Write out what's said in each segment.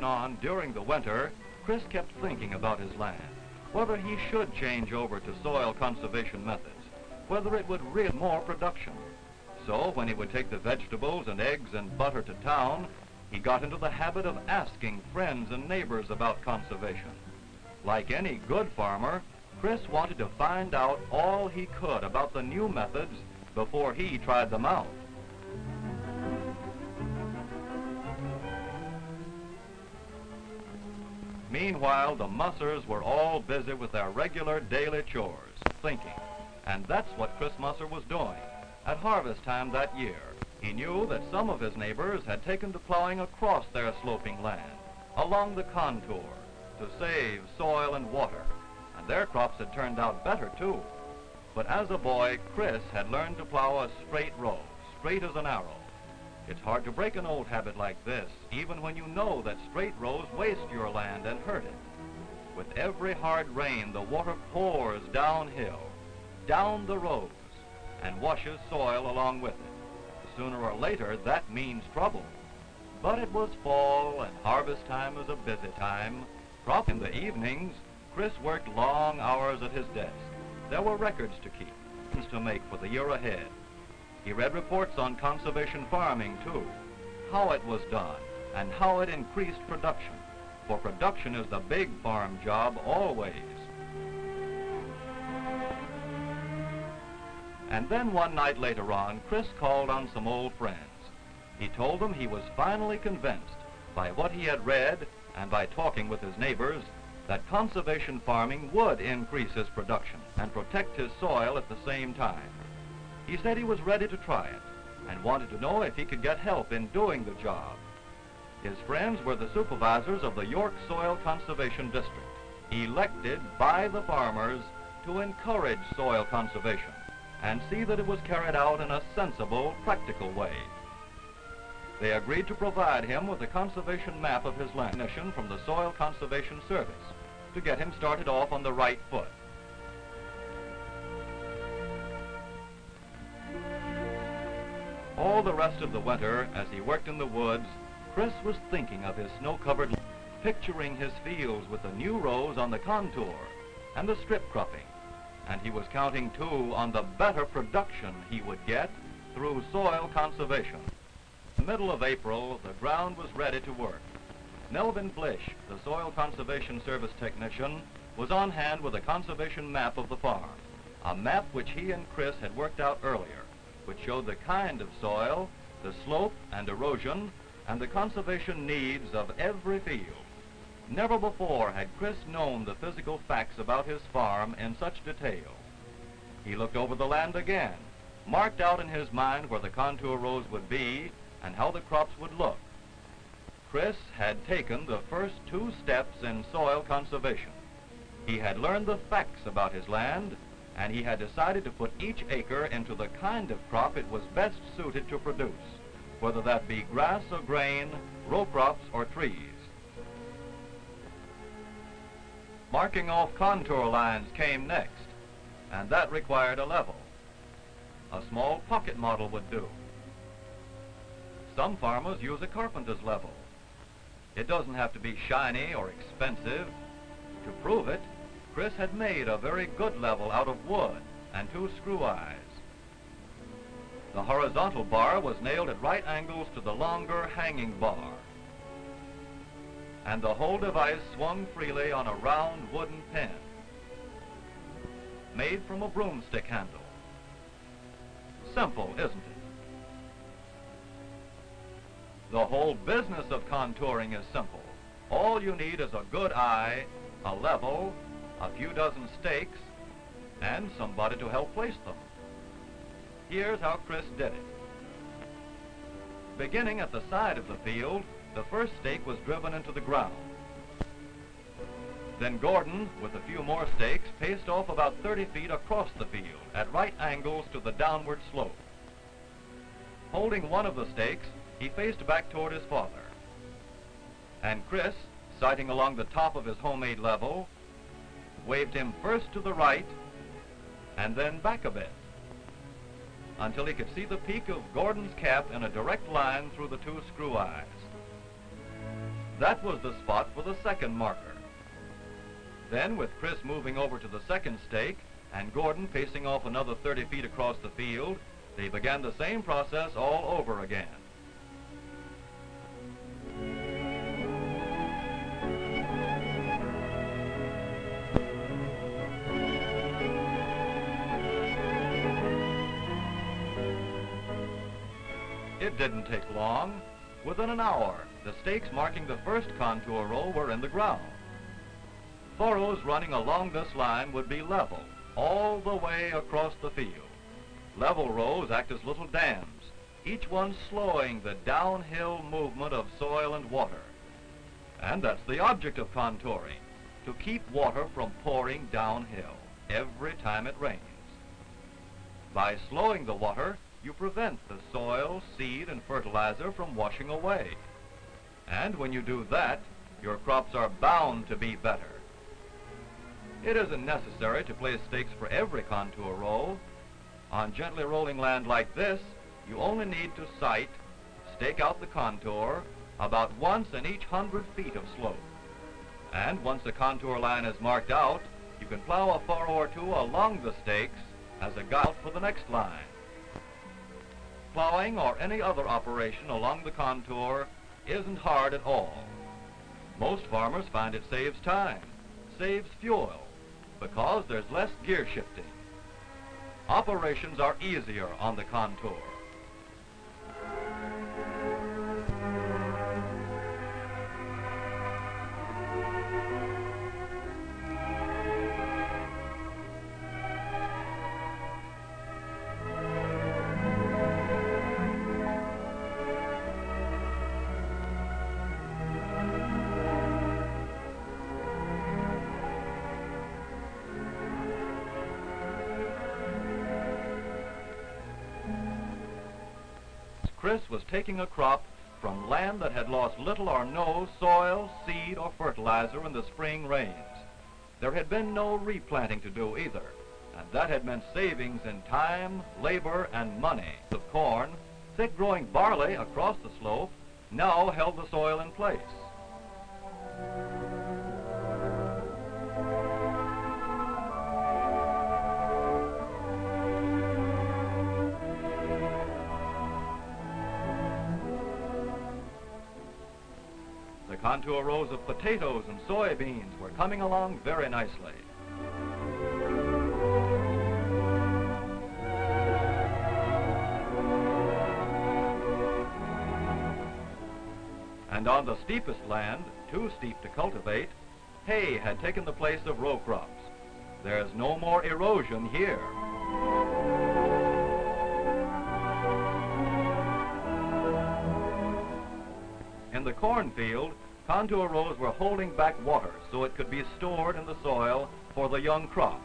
and on during the winter, Chris kept thinking about his land, whether he should change over to soil conservation methods, whether it would reap more production. So when he would take the vegetables and eggs and butter to town, he got into the habit of asking friends and neighbors about conservation. Like any good farmer, Chris wanted to find out all he could about the new methods before he tried them out. Meanwhile, the Mussers were all busy with their regular daily chores, thinking. And that's what Chris Musser was doing. At harvest time that year, he knew that some of his neighbors had taken to plowing across their sloping land, along the contour, to save soil and water. And their crops had turned out better, too. But as a boy, Chris had learned to plow a straight row, straight as an arrow. It's hard to break an old habit like this, even when you know that straight rows waste your land and hurt it. With every hard rain, the water pours downhill, down the rows, and washes soil along with it. Sooner or later, that means trouble. But it was fall, and harvest time was a busy time. Crop in the evenings, Chris worked long hours at his desk. There were records to keep, to make for the year ahead. He read reports on conservation farming, too, how it was done, and how it increased production. For production is the big farm job always. And then one night later on, Chris called on some old friends. He told them he was finally convinced by what he had read and by talking with his neighbors that conservation farming would increase his production and protect his soil at the same time. He said he was ready to try it and wanted to know if he could get help in doing the job. His friends were the supervisors of the York Soil Conservation District, elected by the farmers to encourage soil conservation and see that it was carried out in a sensible, practical way. They agreed to provide him with a conservation map of his land from the Soil Conservation Service to get him started off on the right foot. All the rest of the winter, as he worked in the woods, Chris was thinking of his snow-covered, picturing his fields with the new rows on the contour and the strip cropping. And he was counting, too, on the better production he would get through soil conservation. In the middle of April, the ground was ready to work. Melvin Blish, the Soil Conservation Service technician, was on hand with a conservation map of the farm, a map which he and Chris had worked out earlier which showed the kind of soil, the slope and erosion, and the conservation needs of every field. Never before had Chris known the physical facts about his farm in such detail. He looked over the land again, marked out in his mind where the contour rows would be and how the crops would look. Chris had taken the first two steps in soil conservation. He had learned the facts about his land and he had decided to put each acre into the kind of crop it was best suited to produce, whether that be grass or grain, row crops or trees. Marking off contour lines came next, and that required a level. A small pocket model would do. Some farmers use a carpenter's level. It doesn't have to be shiny or expensive. To prove it, Chris had made a very good level out of wood and two screw eyes. The horizontal bar was nailed at right angles to the longer hanging bar. And the whole device swung freely on a round wooden pin made from a broomstick handle. Simple, isn't it? The whole business of contouring is simple. All you need is a good eye, a level, a few dozen stakes, and somebody to help place them. Here's how Chris did it. Beginning at the side of the field, the first stake was driven into the ground. Then Gordon, with a few more stakes, paced off about 30 feet across the field at right angles to the downward slope. Holding one of the stakes, he faced back toward his father. And Chris, sighting along the top of his homemade level, waved him first to the right and then back a bit until he could see the peak of Gordon's cap in a direct line through the two screw eyes. That was the spot for the second marker. Then, with Chris moving over to the second stake and Gordon pacing off another 30 feet across the field, they began the same process all over again. It didn't take long. Within an hour, the stakes marking the first contour row were in the ground. Furrows running along this line would be level all the way across the field. Level rows act as little dams, each one slowing the downhill movement of soil and water. And that's the object of contouring, to keep water from pouring downhill every time it rains. By slowing the water, you prevent the soil, seed, and fertilizer from washing away. And when you do that, your crops are bound to be better. It isn't necessary to place stakes for every contour row. On gently rolling land like this, you only need to sight, stake out the contour about once in each hundred feet of slope. And once the contour line is marked out, you can plow a furrow or two along the stakes as a guide for the next line. Plowing or any other operation along the contour isn't hard at all. Most farmers find it saves time, saves fuel, because there's less gear shifting. Operations are easier on the contour. Chris was taking a crop from land that had lost little or no soil, seed, or fertilizer in the spring rains. There had been no replanting to do either, and that had meant savings in time, labor, and money. The corn, thick-growing barley across the slope, now held the soil in place. Contour rows of potatoes and soybeans were coming along very nicely. And on the steepest land, too steep to cultivate, hay had taken the place of row crops. There's no more erosion here. In the cornfield, Contour rows were holding back water so it could be stored in the soil for the young crop.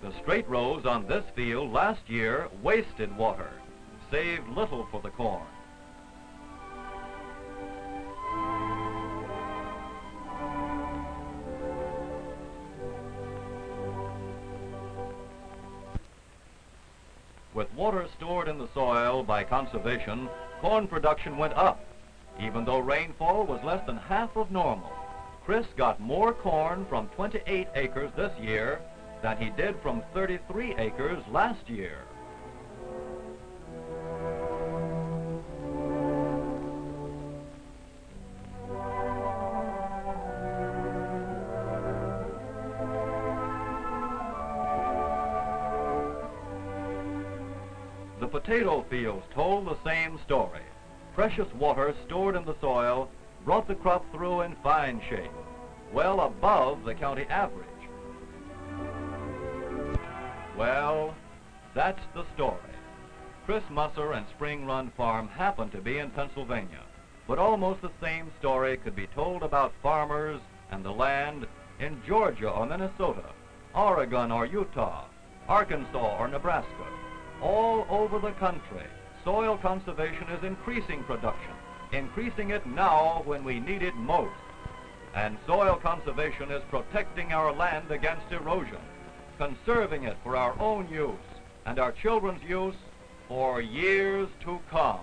The straight rows on this field last year wasted water, saved little for the corn. Water stored in the soil by conservation, corn production went up. Even though rainfall was less than half of normal, Chris got more corn from 28 acres this year than he did from 33 acres last year. Potato fields told the same story. Precious water stored in the soil brought the crop through in fine shape, well above the county average. Well, that's the story. Chris Musser and Spring Run Farm happen to be in Pennsylvania, but almost the same story could be told about farmers and the land in Georgia or Minnesota, Oregon or Utah, Arkansas or Nebraska all over the country. Soil conservation is increasing production, increasing it now when we need it most. And soil conservation is protecting our land against erosion, conserving it for our own use and our children's use for years to come.